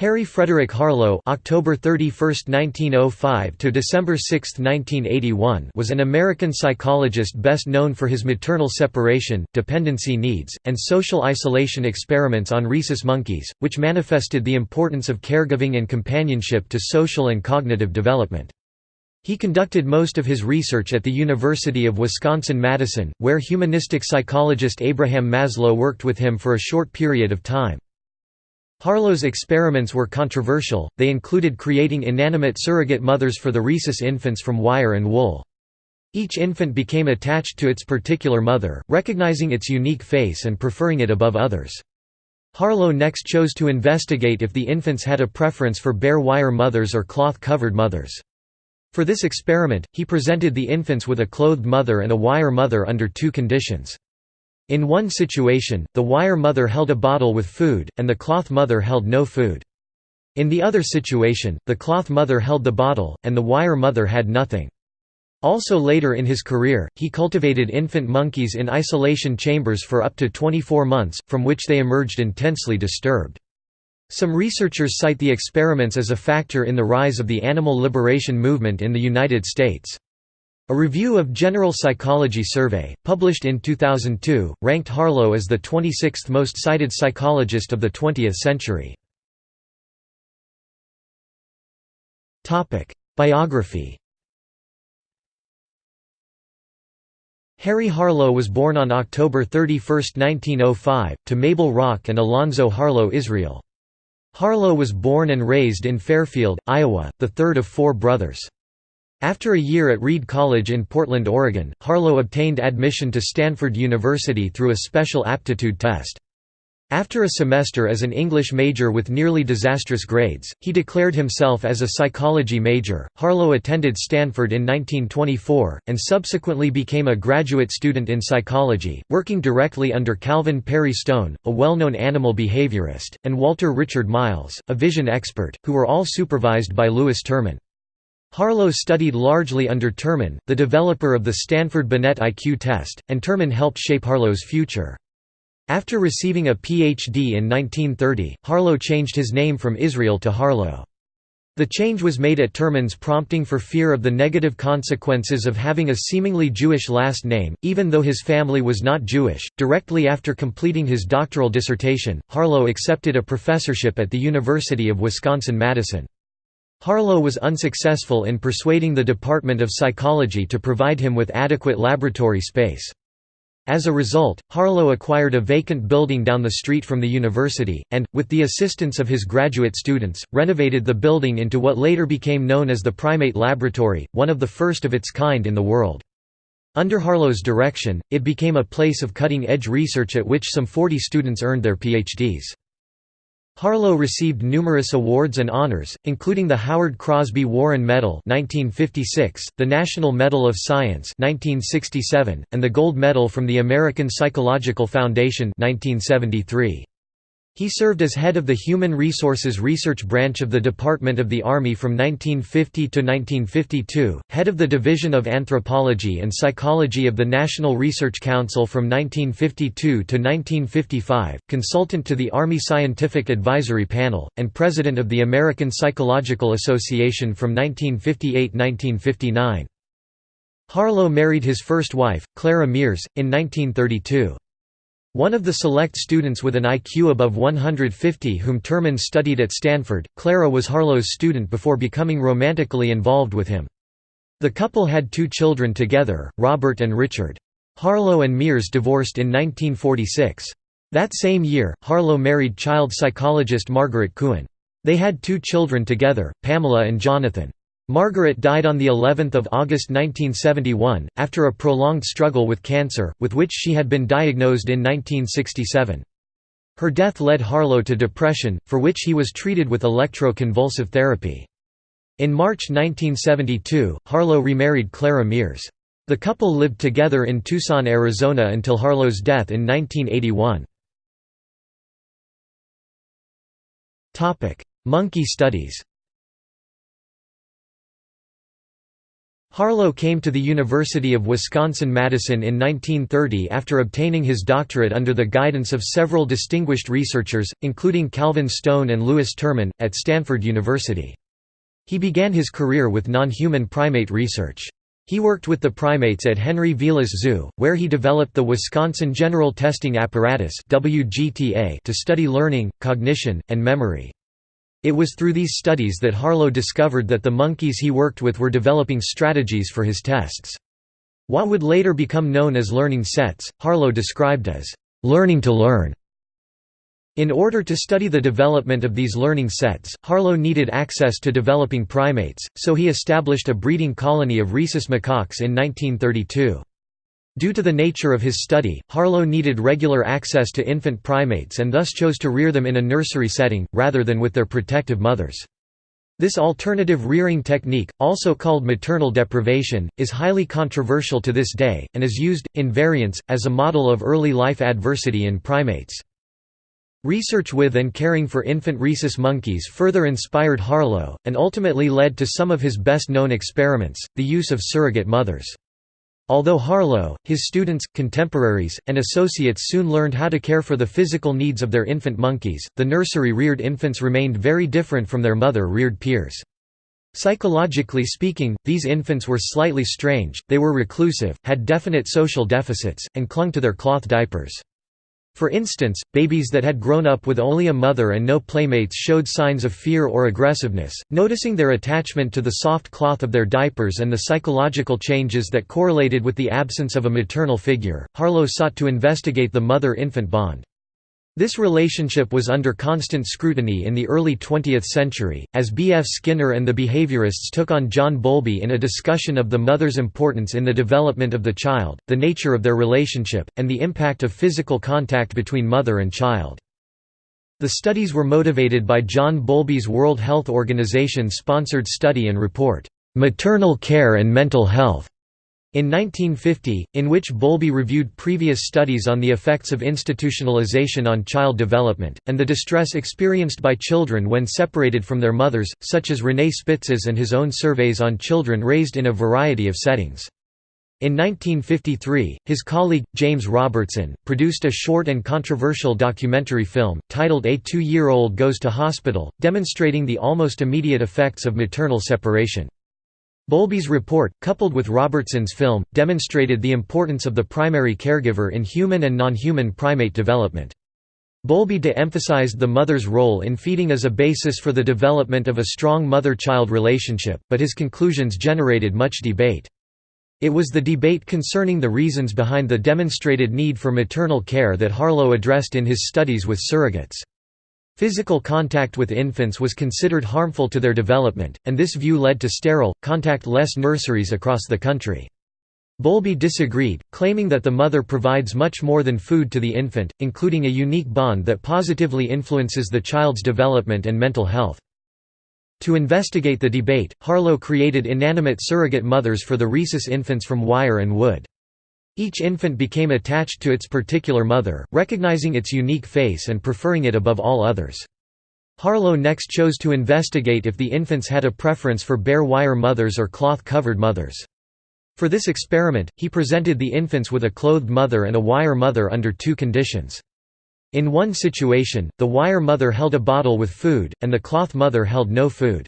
Harry Frederick Harlow (October 31, 1905 to December 6, 1981) was an American psychologist best known for his maternal separation, dependency needs, and social isolation experiments on rhesus monkeys, which manifested the importance of caregiving and companionship to social and cognitive development. He conducted most of his research at the University of Wisconsin-Madison, where humanistic psychologist Abraham Maslow worked with him for a short period of time. Harlow's experiments were controversial, they included creating inanimate surrogate mothers for the rhesus infants from wire and wool. Each infant became attached to its particular mother, recognizing its unique face and preferring it above others. Harlow next chose to investigate if the infants had a preference for bare wire mothers or cloth-covered mothers. For this experiment, he presented the infants with a clothed mother and a wire mother under two conditions. In one situation, the wire mother held a bottle with food, and the cloth mother held no food. In the other situation, the cloth mother held the bottle, and the wire mother had nothing. Also later in his career, he cultivated infant monkeys in isolation chambers for up to 24 months, from which they emerged intensely disturbed. Some researchers cite the experiments as a factor in the rise of the animal liberation movement in the United States. A review of General Psychology Survey, published in 2002, ranked Harlow as the 26th most cited psychologist of the 20th century. Biography Harry Harlow was born on October 31, 1905, to Mabel Rock and Alonzo Harlow Israel. Harlow was born and raised in Fairfield, Iowa, the third of four brothers. After a year at Reed College in Portland, Oregon, Harlow obtained admission to Stanford University through a special aptitude test. After a semester as an English major with nearly disastrous grades, he declared himself as a psychology major. Harlow attended Stanford in 1924, and subsequently became a graduate student in psychology, working directly under Calvin Perry Stone, a well known animal behaviorist, and Walter Richard Miles, a vision expert, who were all supervised by Lewis Terman. Harlow studied largely under Terman, the developer of the Stanford-Binet IQ test, and Terman helped shape Harlow's future. After receiving a Ph.D. in 1930, Harlow changed his name from Israel to Harlow. The change was made at Terman's prompting for fear of the negative consequences of having a seemingly Jewish last name, even though his family was not Jewish. Directly after completing his doctoral dissertation, Harlow accepted a professorship at the University of Wisconsin-Madison. Harlow was unsuccessful in persuading the Department of Psychology to provide him with adequate laboratory space. As a result, Harlow acquired a vacant building down the street from the university, and, with the assistance of his graduate students, renovated the building into what later became known as the Primate Laboratory, one of the first of its kind in the world. Under Harlow's direction, it became a place of cutting-edge research at which some 40 students earned their PhDs. Harlow received numerous awards and honors, including the Howard Crosby Warren Medal 1956, the National Medal of Science 1967, and the Gold Medal from the American Psychological Foundation 1973. He served as head of the Human Resources Research Branch of the Department of the Army from 1950 to 1952, head of the Division of Anthropology and Psychology of the National Research Council from 1952 to 1955, consultant to the Army Scientific Advisory Panel, and president of the American Psychological Association from 1958–1959. Harlow married his first wife, Clara Mears, in 1932. One of the select students with an IQ above 150 whom Terman studied at Stanford, Clara was Harlow's student before becoming romantically involved with him. The couple had two children together, Robert and Richard. Harlow and Mears divorced in 1946. That same year, Harlow married child psychologist Margaret Kuhn. They had two children together, Pamela and Jonathan. Margaret died on the 11th of August 1971 after a prolonged struggle with cancer, with which she had been diagnosed in 1967. Her death led Harlow to depression, for which he was treated with electro-convulsive therapy. In March 1972, Harlow remarried Clara Mears. The couple lived together in Tucson, Arizona until Harlow's death in 1981. Monkey studies Harlow came to the University of Wisconsin-Madison in 1930 after obtaining his doctorate under the guidance of several distinguished researchers, including Calvin Stone and Lewis Terman, at Stanford University. He began his career with non-human primate research. He worked with the primates at Henry Vilas Zoo, where he developed the Wisconsin General Testing Apparatus to study learning, cognition, and memory. It was through these studies that Harlow discovered that the monkeys he worked with were developing strategies for his tests. What would later become known as learning sets, Harlow described as, "...learning to learn." In order to study the development of these learning sets, Harlow needed access to developing primates, so he established a breeding colony of rhesus macaques in 1932. Due to the nature of his study, Harlow needed regular access to infant primates and thus chose to rear them in a nursery setting, rather than with their protective mothers. This alternative rearing technique, also called maternal deprivation, is highly controversial to this day, and is used, in variants, as a model of early life adversity in primates. Research with and caring for infant rhesus monkeys further inspired Harlow, and ultimately led to some of his best-known experiments, the use of surrogate mothers. Although Harlow, his students, contemporaries, and associates soon learned how to care for the physical needs of their infant monkeys, the nursery-reared infants remained very different from their mother-reared peers. Psychologically speaking, these infants were slightly strange, they were reclusive, had definite social deficits, and clung to their cloth diapers. For instance, babies that had grown up with only a mother and no playmates showed signs of fear or aggressiveness. Noticing their attachment to the soft cloth of their diapers and the psychological changes that correlated with the absence of a maternal figure, Harlow sought to investigate the mother infant bond. This relationship was under constant scrutiny in the early 20th century, as B. F. Skinner and the behaviorists took on John Bowlby in a discussion of the mother's importance in the development of the child, the nature of their relationship, and the impact of physical contact between mother and child. The studies were motivated by John Bowlby's World Health Organization sponsored study and report, "'Maternal Care and Mental Health' In 1950, in which Bowlby reviewed previous studies on the effects of institutionalization on child development, and the distress experienced by children when separated from their mothers, such as René Spitz's and his own surveys on children raised in a variety of settings. In 1953, his colleague, James Robertson, produced a short and controversial documentary film, titled A Two-Year-Old Goes to Hospital, demonstrating the almost immediate effects of maternal separation. Bowlby's report, coupled with Robertson's film, demonstrated the importance of the primary caregiver in human and non-human primate development. Bowlby de-emphasized the mother's role in feeding as a basis for the development of a strong mother-child relationship, but his conclusions generated much debate. It was the debate concerning the reasons behind the demonstrated need for maternal care that Harlow addressed in his studies with surrogates. Physical contact with infants was considered harmful to their development, and this view led to sterile, contact-less nurseries across the country. Bowlby disagreed, claiming that the mother provides much more than food to the infant, including a unique bond that positively influences the child's development and mental health. To investigate the debate, Harlow created inanimate surrogate mothers for the rhesus infants from wire and wood. Each infant became attached to its particular mother, recognizing its unique face and preferring it above all others. Harlow next chose to investigate if the infants had a preference for bare wire mothers or cloth-covered mothers. For this experiment, he presented the infants with a clothed mother and a wire mother under two conditions. In one situation, the wire mother held a bottle with food, and the cloth mother held no food.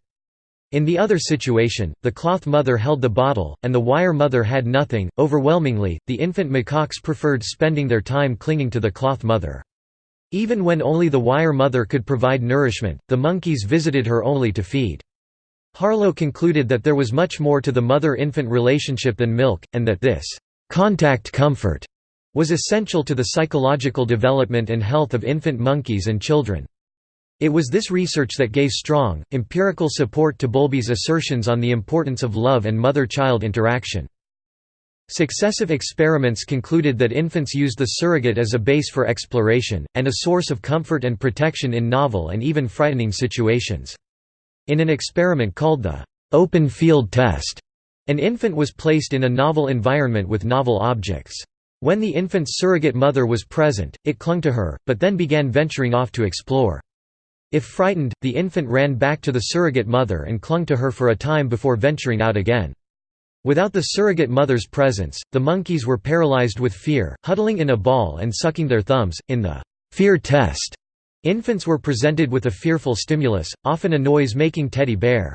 In the other situation, the cloth mother held the bottle, and the wire mother had nothing. Overwhelmingly, the infant macaques preferred spending their time clinging to the cloth mother. Even when only the wire mother could provide nourishment, the monkeys visited her only to feed. Harlow concluded that there was much more to the mother-infant relationship than milk, and that this contact comfort was essential to the psychological development and health of infant monkeys and children. It was this research that gave strong, empirical support to Bowlby's assertions on the importance of love and mother-child interaction. Successive experiments concluded that infants used the surrogate as a base for exploration, and a source of comfort and protection in novel and even frightening situations. In an experiment called the «open field test», an infant was placed in a novel environment with novel objects. When the infant's surrogate mother was present, it clung to her, but then began venturing off to explore. If frightened, the infant ran back to the surrogate mother and clung to her for a time before venturing out again. Without the surrogate mother's presence, the monkeys were paralyzed with fear, huddling in a ball and sucking their thumbs. In the fear test, infants were presented with a fearful stimulus, often a noise making teddy bear.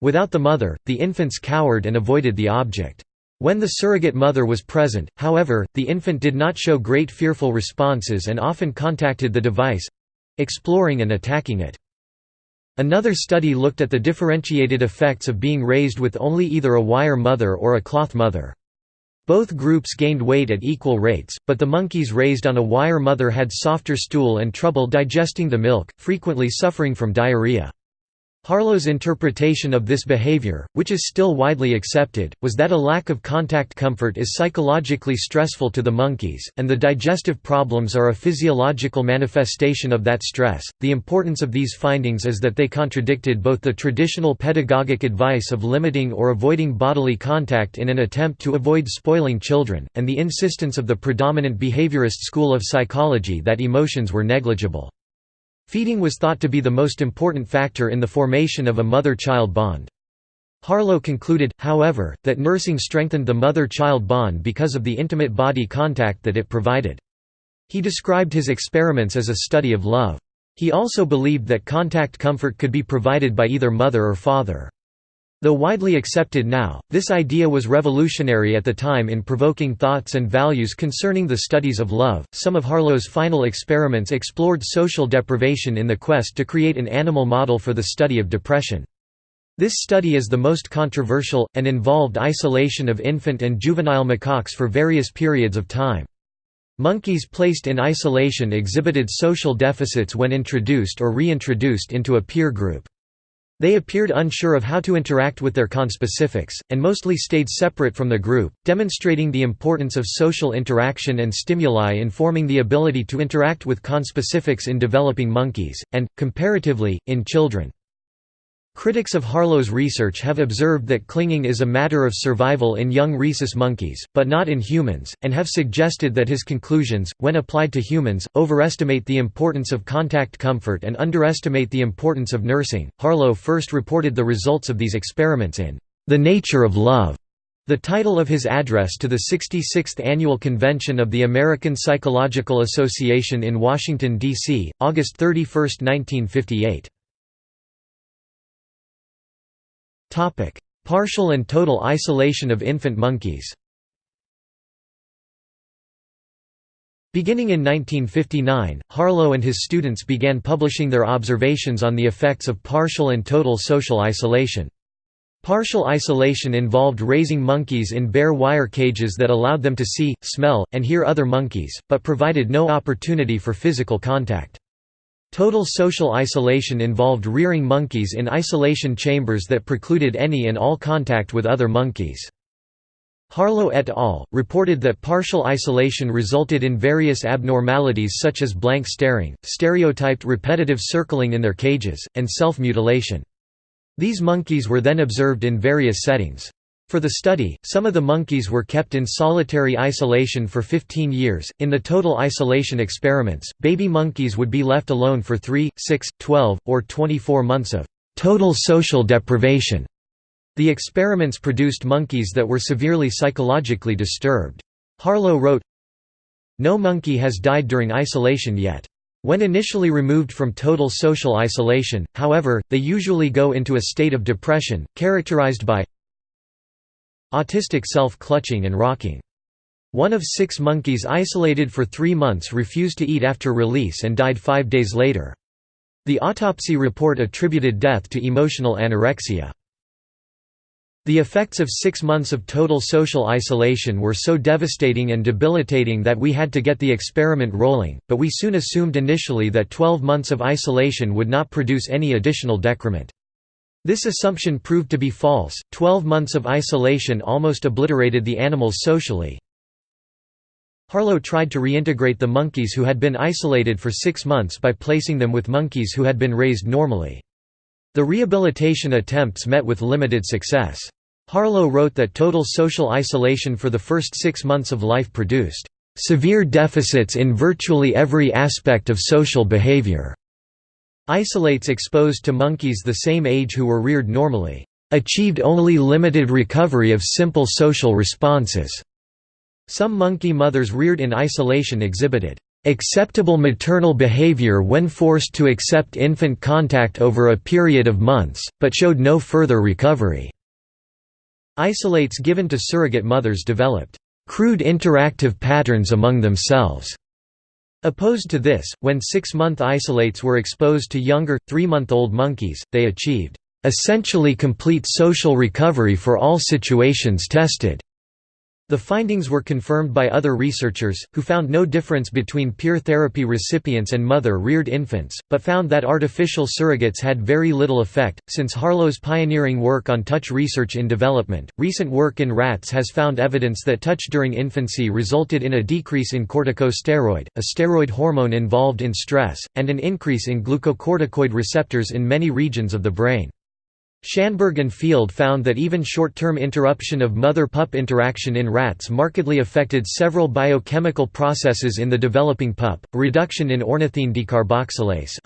Without the mother, the infants cowered and avoided the object. When the surrogate mother was present, however, the infant did not show great fearful responses and often contacted the device—exploring and attacking it. Another study looked at the differentiated effects of being raised with only either a wire mother or a cloth mother. Both groups gained weight at equal rates, but the monkeys raised on a wire mother had softer stool and trouble digesting the milk, frequently suffering from diarrhea. Harlow's interpretation of this behavior, which is still widely accepted, was that a lack of contact comfort is psychologically stressful to the monkeys, and the digestive problems are a physiological manifestation of that stress. The importance of these findings is that they contradicted both the traditional pedagogic advice of limiting or avoiding bodily contact in an attempt to avoid spoiling children, and the insistence of the predominant behaviorist school of psychology that emotions were negligible. Feeding was thought to be the most important factor in the formation of a mother-child bond. Harlow concluded, however, that nursing strengthened the mother-child bond because of the intimate body contact that it provided. He described his experiments as a study of love. He also believed that contact comfort could be provided by either mother or father. Though widely accepted now, this idea was revolutionary at the time in provoking thoughts and values concerning the studies of love. Some of Harlow's final experiments explored social deprivation in the quest to create an animal model for the study of depression. This study is the most controversial, and involved isolation of infant and juvenile macaques for various periods of time. Monkeys placed in isolation exhibited social deficits when introduced or reintroduced into a peer group. They appeared unsure of how to interact with their conspecifics, and mostly stayed separate from the group, demonstrating the importance of social interaction and stimuli informing the ability to interact with conspecifics in developing monkeys, and, comparatively, in children. Critics of Harlow's research have observed that clinging is a matter of survival in young rhesus monkeys, but not in humans, and have suggested that his conclusions, when applied to humans, overestimate the importance of contact comfort and underestimate the importance of nursing. Harlow first reported the results of these experiments in The Nature of Love, the title of his address to the 66th Annual Convention of the American Psychological Association in Washington, D.C., August 31, 1958. Partial and total isolation of infant monkeys. Beginning in 1959, Harlow and his students began publishing their observations on the effects of partial and total social isolation. Partial isolation involved raising monkeys in bare wire cages that allowed them to see, smell, and hear other monkeys, but provided no opportunity for physical contact. Total social isolation involved rearing monkeys in isolation chambers that precluded any and all contact with other monkeys. Harlow et al. reported that partial isolation resulted in various abnormalities such as blank staring, stereotyped repetitive circling in their cages, and self-mutilation. These monkeys were then observed in various settings. For the study, some of the monkeys were kept in solitary isolation for 15 years. In the total isolation experiments, baby monkeys would be left alone for 3, 6, 12, or 24 months of total social deprivation. The experiments produced monkeys that were severely psychologically disturbed. Harlow wrote, No monkey has died during isolation yet. When initially removed from total social isolation, however, they usually go into a state of depression, characterized by Autistic self-clutching and rocking. One of six monkeys isolated for three months refused to eat after release and died five days later. The autopsy report attributed death to emotional anorexia. The effects of six months of total social isolation were so devastating and debilitating that we had to get the experiment rolling, but we soon assumed initially that 12 months of isolation would not produce any additional decrement. This assumption proved to be false, 12 months of isolation almost obliterated the animals socially. Harlow tried to reintegrate the monkeys who had been isolated for six months by placing them with monkeys who had been raised normally. The rehabilitation attempts met with limited success. Harlow wrote that total social isolation for the first six months of life produced severe deficits in virtually every aspect of social behavior. Isolates exposed to monkeys the same age who were reared normally. achieved only limited recovery of simple social responses. Some monkey mothers reared in isolation exhibited acceptable maternal behavior when forced to accept infant contact over a period of months, but showed no further recovery. Isolates given to surrogate mothers developed crude interactive patterns among themselves. Opposed to this, when six-month isolates were exposed to younger, three-month-old monkeys, they achieved essentially complete social recovery for all situations tested. The findings were confirmed by other researchers, who found no difference between peer therapy recipients and mother reared infants, but found that artificial surrogates had very little effect. Since Harlow's pioneering work on touch research in development, recent work in rats has found evidence that touch during infancy resulted in a decrease in corticosteroid, a steroid hormone involved in stress, and an increase in glucocorticoid receptors in many regions of the brain. Schanberg and Field found that even short-term interruption of mother-pup interaction in rats markedly affected several biochemical processes in the developing pup, a reduction in ornithine decarboxylase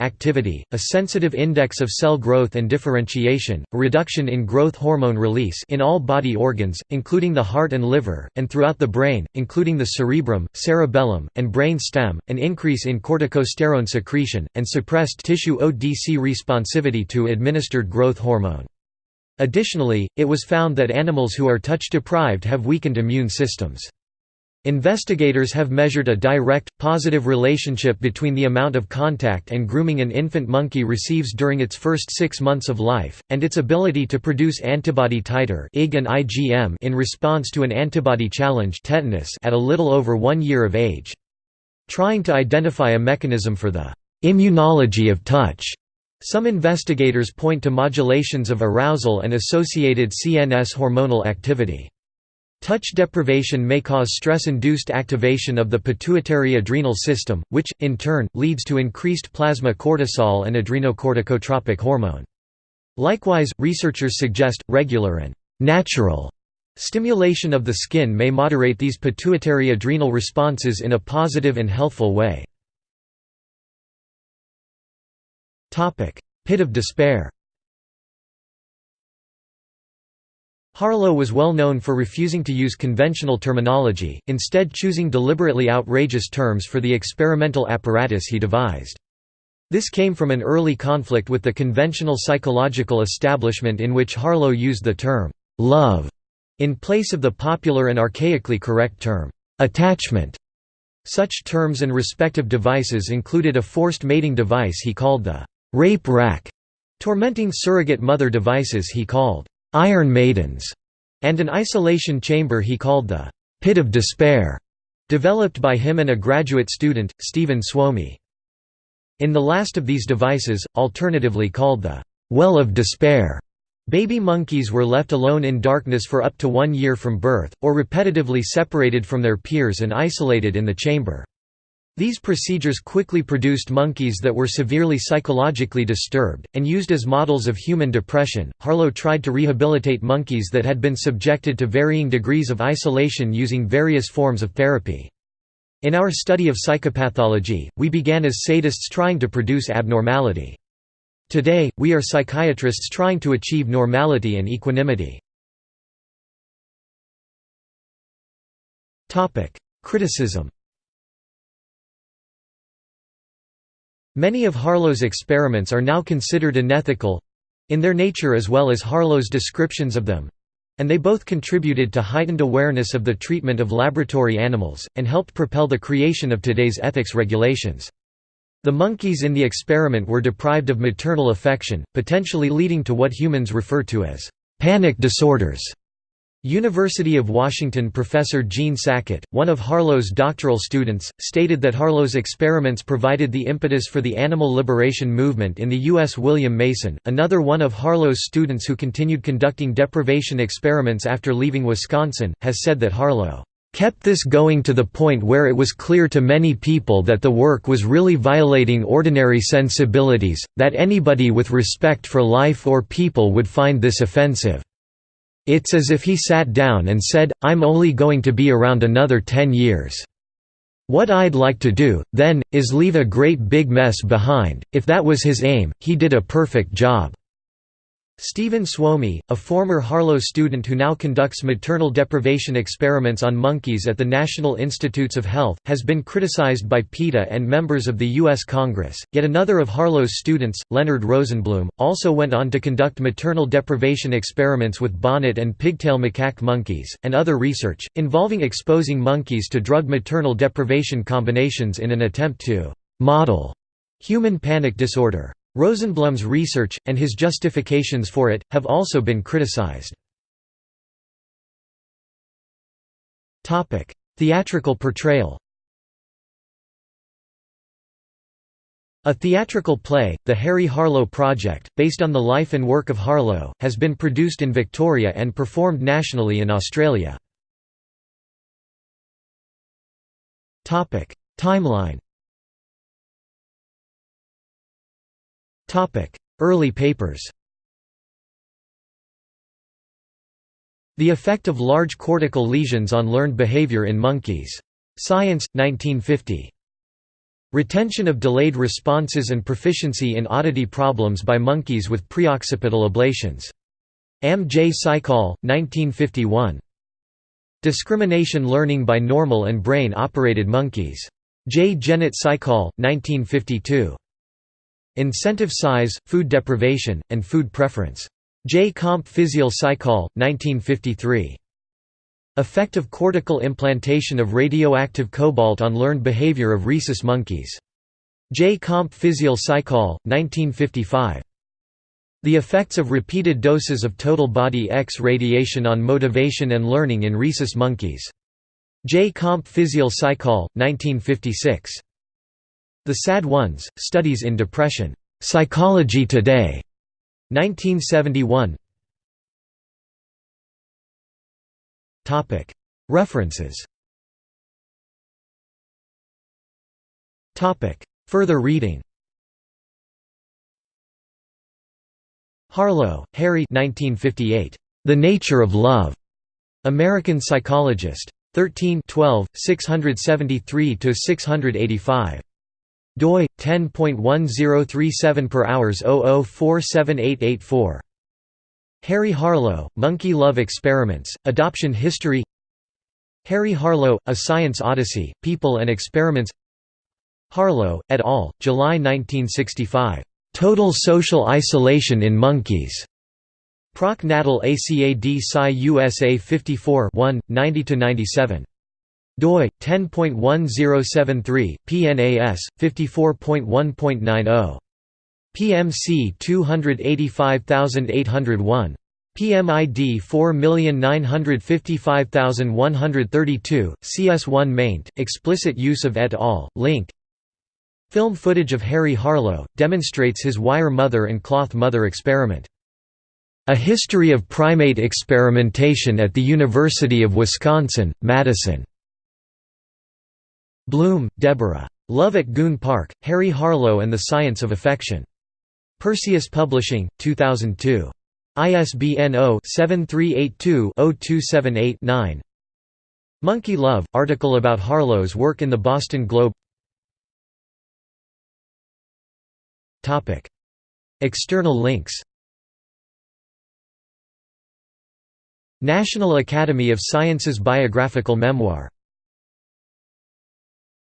activity, a sensitive index of cell growth and differentiation, a reduction in growth hormone release in all body organs, including the heart and liver, and throughout the brain, including the cerebrum, cerebellum, and brain stem, an increase in corticosterone secretion, and suppressed tissue ODC responsivity to administered growth hormone. Additionally, it was found that animals who are touch-deprived have weakened immune systems. Investigators have measured a direct, positive relationship between the amount of contact and grooming an infant monkey receives during its first six months of life, and its ability to produce antibody titer in response to an antibody challenge tetanus at a little over one year of age. Trying to identify a mechanism for the immunology of touch some investigators point to modulations of arousal and associated CNS hormonal activity. Touch deprivation may cause stress-induced activation of the pituitary adrenal system, which, in turn, leads to increased plasma cortisol and adrenocorticotropic hormone. Likewise, researchers suggest, regular and «natural» stimulation of the skin may moderate these pituitary adrenal responses in a positive and healthful way. Pit of despair Harlow was well known for refusing to use conventional terminology, instead choosing deliberately outrageous terms for the experimental apparatus he devised. This came from an early conflict with the conventional psychological establishment in which Harlow used the term, "'love' in place of the popular and archaically correct term, "'attachment'. Such terms and respective devices included a forced mating device he called the rape rack, tormenting surrogate mother devices he called iron maidens, and an isolation chamber he called the pit of despair, developed by him and a graduate student, Stephen Suomi. In the last of these devices, alternatively called the well of despair, baby monkeys were left alone in darkness for up to one year from birth, or repetitively separated from their peers and isolated in the chamber. These procedures quickly produced monkeys that were severely psychologically disturbed, and used as models of human depression. Harlow tried to rehabilitate monkeys that had been subjected to varying degrees of isolation using various forms of therapy. In our study of psychopathology, we began as sadists trying to produce abnormality. Today, we are psychiatrists trying to achieve normality and equanimity. Criticism Many of Harlow's experiments are now considered unethical—in their nature as well as Harlow's descriptions of them—and they both contributed to heightened awareness of the treatment of laboratory animals, and helped propel the creation of today's ethics regulations. The monkeys in the experiment were deprived of maternal affection, potentially leading to what humans refer to as panic disorders. University of Washington professor Gene Sackett, one of Harlow's doctoral students, stated that Harlow's experiments provided the impetus for the animal liberation movement in the U.S. William Mason, another one of Harlow's students who continued conducting deprivation experiments after leaving Wisconsin, has said that Harlow kept this going to the point where it was clear to many people that the work was really violating ordinary sensibilities, that anybody with respect for life or people would find this offensive. It's as if he sat down and said, I'm only going to be around another ten years. What I'd like to do, then, is leave a great big mess behind. If that was his aim, he did a perfect job. Stephen Suomi, a former Harlow student who now conducts maternal deprivation experiments on monkeys at the National Institutes of Health, has been criticized by PETA and members of the U.S. Congress. Yet another of Harlow's students, Leonard Rosenblum, also went on to conduct maternal deprivation experiments with bonnet and pigtail macaque monkeys, and other research, involving exposing monkeys to drug maternal deprivation combinations in an attempt to model human panic disorder. Rosenblum's research, and his justifications for it, have also been criticized. Theatrical portrayal A theatrical play, The Harry Harlow Project, based on the life and work of Harlow, has been produced in Victoria and performed nationally in Australia. Timeline Early papers The effect of large cortical lesions on learned behavior in monkeys. Science, 1950. Retention of delayed responses and proficiency in oddity problems by monkeys with preoccipital ablations. M. J. Psychol, 1951. Discrimination learning by normal and brain-operated monkeys. J. Genet Psychol, 1952. Incentive size, food deprivation, and food preference. J. Comp Physiol Psychol, 1953. Effect of cortical implantation of radioactive cobalt on learned behavior of rhesus monkeys. J. Comp Physiol Psychol, 1955. The effects of repeated doses of total body X radiation on motivation and learning in rhesus monkeys. J. Comp Physiol Psychol, 1956. The Sad Ones, Studies in Depression. Psychology Today. 1971 References Further reading Harlow, Harry 1958. The Nature of Love. American Psychologist. 13 12, 673–685 doi 10.1037 per hours 00478884 Harry Harlow, Monkey Love Experiments, Adoption History Harry Harlow, A Science Odyssey, People and Experiments Harlow, et al., July 1965. Total Social Isolation in Monkeys. Proc Natal ACAD Sci USA 54 1, 90–97 doi 10.1073 PNAS 54.1.90 PMC 285801 PMID 4955132 CS1 maint explicit use of et al link. Film footage of Harry Harlow demonstrates his wire mother and cloth mother experiment. A History of Primate Experimentation at the University of Wisconsin, Madison Blum, Deborah. Love at Goon Park, Harry Harlow and the Science of Affection. Perseus Publishing, 2002. ISBN 0-7382-0278-9 Monkey Love, article about Harlow's work in the Boston Globe External links National Academy of Sciences Biographical Memoir